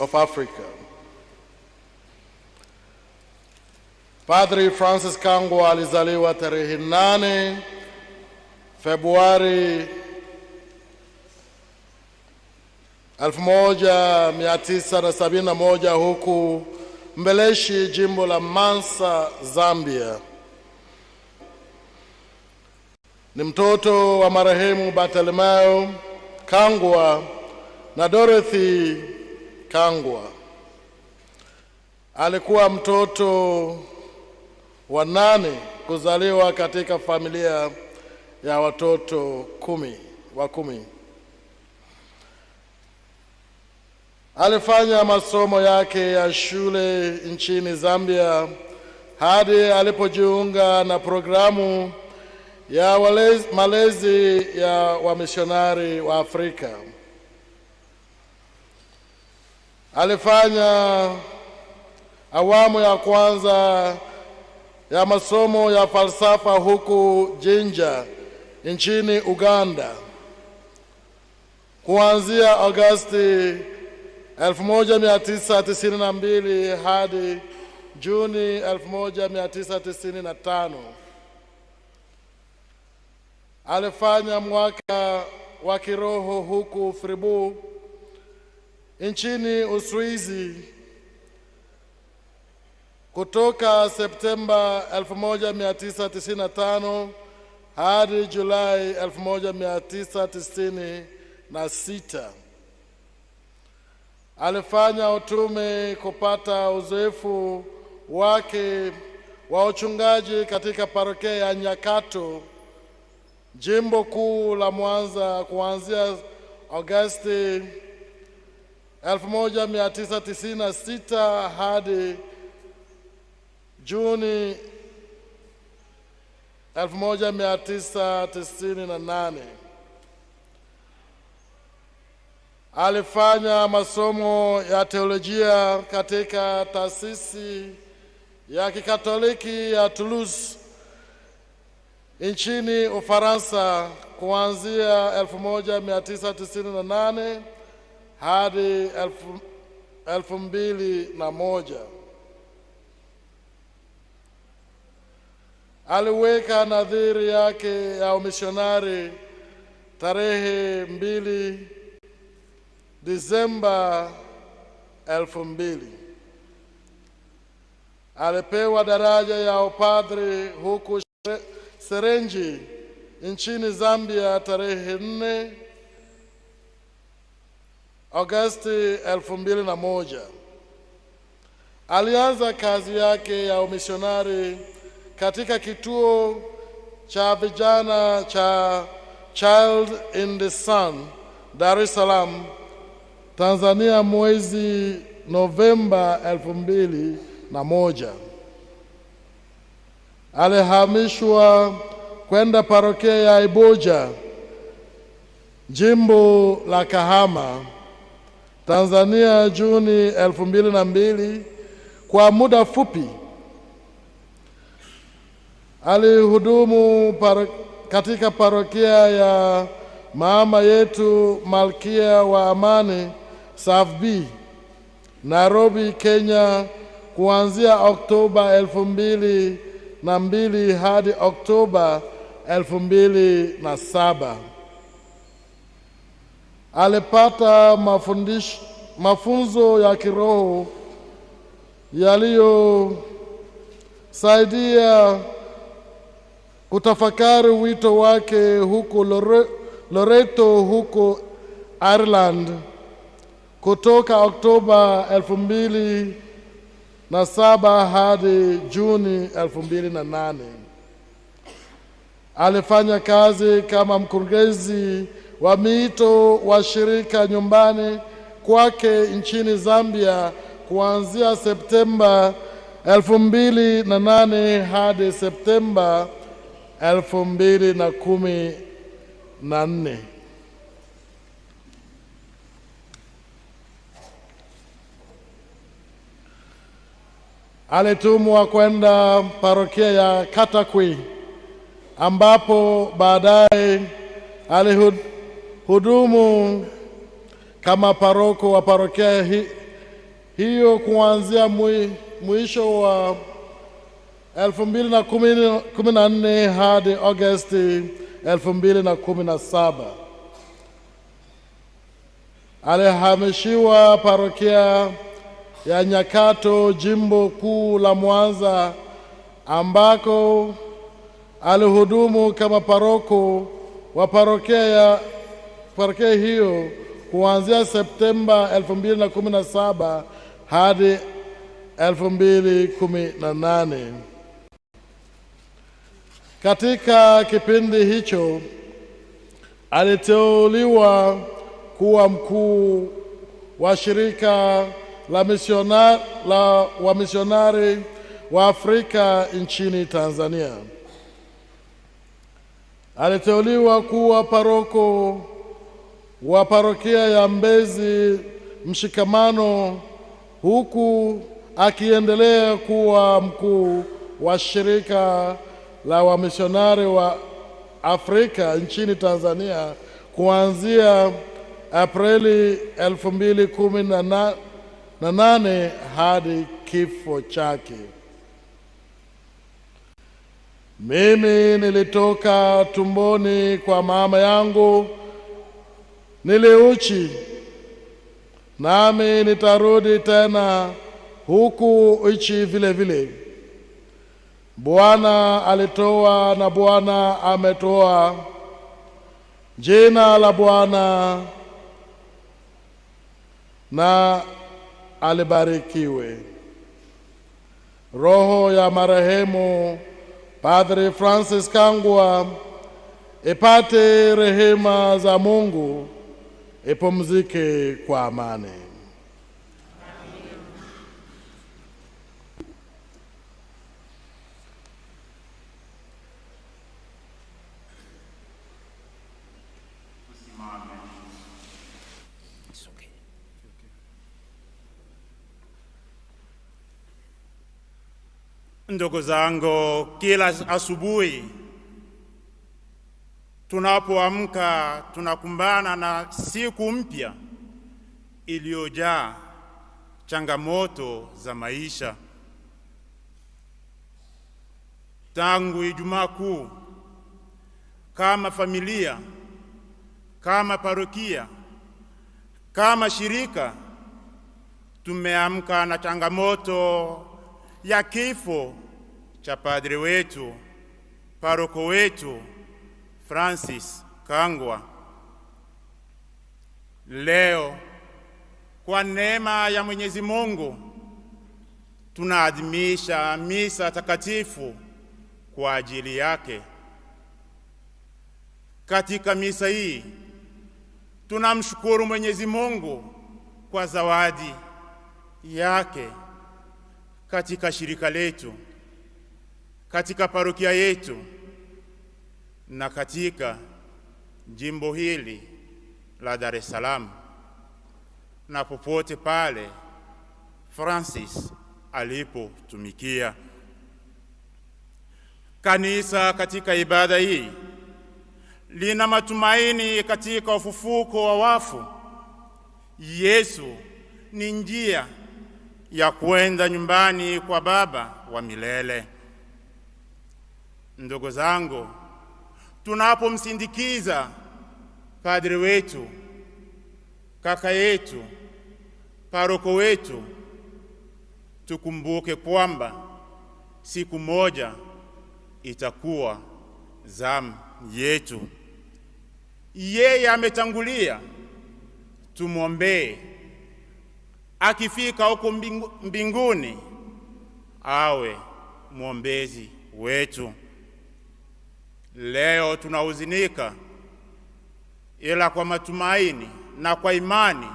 of Africa. Padri Francis Kangwa alizaliwa tarehe 8 Februari 1971 huku Mbeleshi, jimbo la Mansa, Zambia. Ni mtoto wa marehemu Bartolomeo Kangwa na Dorothy Kangwa. Alikuwa mtoto wa nane kuzaliwa katika familia ya watoto kumi wa kumi. Alifanya masomo yake ya shule nchini Zambia hadi alipojiunga na programu ya walezi, malezi ya wamisionari wa Afrika. Alifanya awamu ya kwanza ya masomo ya falsafa huku Jinja nchini Uganda kuanzia Agosti 1992 hadi Juni 1995. Alifanya mwaka wa kiroho huku Fribourg nchini Uswizi kutoka Septemba 1995 hadi Julai 1996. Alifanya utume kupata uzoefu wake wa uchungaji katika parokia ya Nyakato, jimbo kuu la Mwanza kuanzia Agosti 1996 hadi Juni 1998. Alifanya masomo ya teolojia katika taasisi ya Kikatoliki ya Toulouse nchini Ufaransa kuanzia 1998 hadi elfu, elfu mbili na moja. Aliweka nadhiri yake ya umishonari tarehe mbili Disemba elfu mbili. Alipewa daraja ya upadri huku Serenji nchini Zambia tarehe nne Agosti elfu mbili na moja. Alianza kazi yake ya umisionari katika kituo cha vijana cha Child in the Sun, Dar es Salaam, Tanzania mwezi Novemba elfu mbili na moja. Alihamishwa kwenda parokia ya Iboja, jimbo la Kahama, Tanzania Juni elfu mbili na mbili kwa muda fupi. Alihudumu paro, katika parokia ya Mama Yetu Malkia wa Amani SAFB Nairobi, Kenya kuanzia Oktoba elfu mbili na mbili hadi Oktoba elfu mbili na saba. Alipata mafundisho, mafunzo ya kiroho yaliyosaidia kutafakari wito wake huko Lore, Loreto huko Ireland kutoka Oktoba elfu mbili na saba hadi Juni elfu mbili na nane. Alifanya kazi kama mkurugenzi wa miito wa shirika nyumbani kwake nchini Zambia kuanzia Septemba elfu mbili na nane hadi Septemba elfu mbili na kumi na nne. Alitumwa kwenda parokia ya Katakwi ambapo baadaye alihudumu kama paroko wa parokia hi, hiyo kuanzia mwi, mwisho wa 2014 hadi Agosti 2017. Alihamishiwa parokia ya Nyakato, jimbo kuu la Mwanza, ambako alihudumu kama paroko wa parokia ya parokia hiyo kuanzia Septemba 2017 hadi 2018. Katika kipindi hicho aliteuliwa kuwa mkuu wa shirika la misionari la wamisionari wa Afrika nchini Tanzania. Aliteuliwa kuwa paroko wa parokia ya Mbezi Mshikamano, huku akiendelea kuwa mkuu wa shirika la wamisionari wa Afrika nchini Tanzania kuanzia Aprili elfu mbili kumi na nane hadi kifo chake. Mimi nilitoka tumboni kwa mama yangu niliuchi, nami nitarudi tena huku ichi vile vile. Bwana alitoa na Bwana ametoa. Jina la Bwana na alibarikiwe. Roho ya marehemu Padre Francis Kangwa ipate rehema za Mungu, ipumzike kwa amani. Ndugu zangu, kila asubuhi tunapoamka tunakumbana na siku mpya iliyojaa changamoto za maisha. Tangu Ijumaa Kuu, kama familia, kama parokia, kama shirika, tumeamka na changamoto ya kifo cha padre wetu paroko wetu Francis Kangwa. Leo kwa neema ya Mwenyezi Mungu tunaadhimisha misa takatifu kwa ajili yake. Katika misa hii tunamshukuru Mwenyezi Mungu kwa zawadi yake katika shirika letu, katika parokia yetu na katika jimbo hili la Dar es Salaam na popote pale Francis alipotumikia. Kanisa katika ibada hii lina matumaini katika ufufuko wa wafu. Yesu ni njia ya kwenda nyumbani kwa Baba wa milele. Ndugu zangu, tunapomsindikiza padri wetu, kaka yetu, paroko wetu, tukumbuke kwamba siku moja itakuwa zamu yetu. Yeye ametangulia, tumwombee akifika huko mbingu, mbinguni awe mwombezi wetu. Leo tunahuzunika, ila kwa matumaini na kwa imani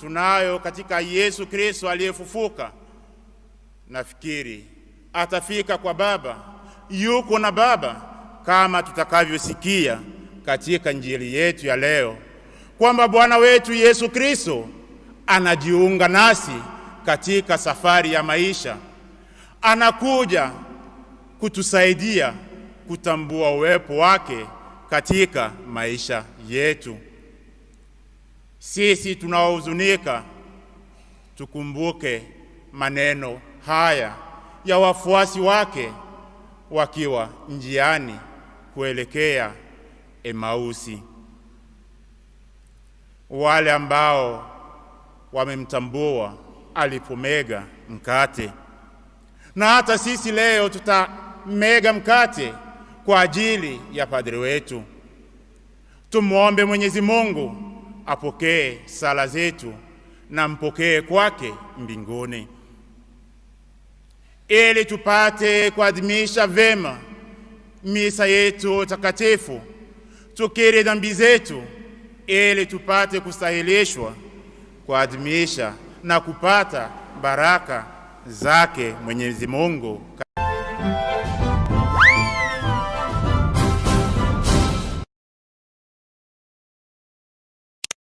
tunayo katika Yesu Kristo aliyefufuka, nafikiri atafika kwa Baba, yuko na Baba, kama tutakavyosikia katika Injili yetu ya leo kwamba Bwana wetu Yesu Kristo anajiunga nasi katika safari ya maisha, anakuja kutusaidia kutambua uwepo wake katika maisha yetu. Sisi tunaohuzunika tukumbuke maneno haya ya wafuasi wake wakiwa njiani kuelekea Emausi, wale ambao wamemtambua alipomega mkate. Na hata sisi leo tutamega mkate kwa ajili ya padri wetu. Tumwombe Mwenyezi Mungu apokee sala zetu na mpokee kwake mbinguni, ili tupate kuadhimisha vema misa yetu takatifu, tukiri dhambi zetu, ili tupate kustahilishwa kuadhimisha na kupata baraka zake Mwenyezi Mungu.